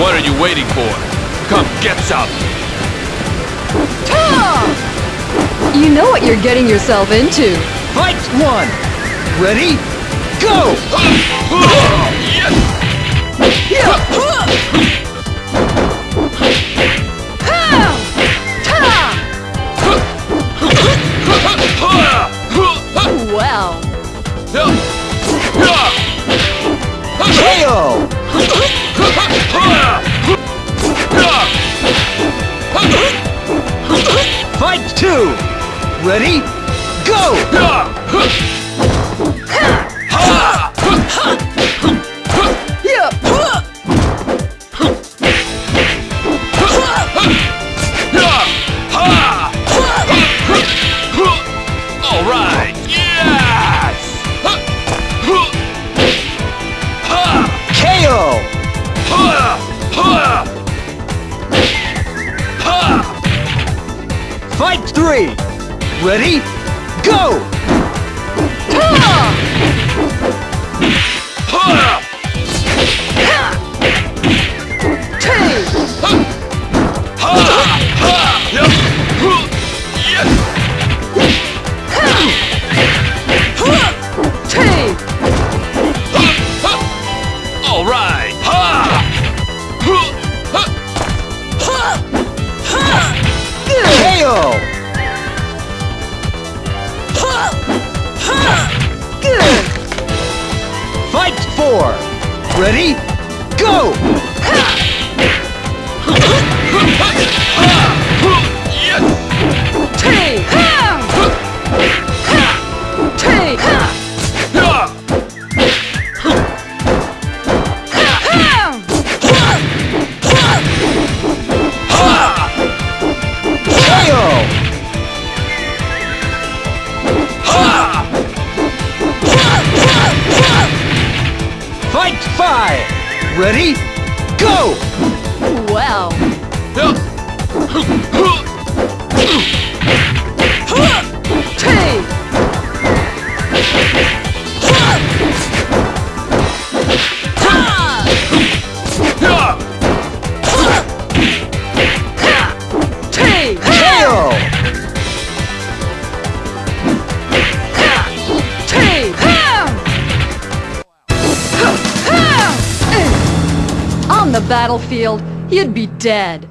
What are you waiting for? Come get some! You know what you're getting yourself into. Fight one! Ready? Go! Well, KO! Two! Ready? Go! Fight three! Ready? Go! Four! Ready? Go! Fight five! Ready? Go! well. On the battlefield, you'd be dead.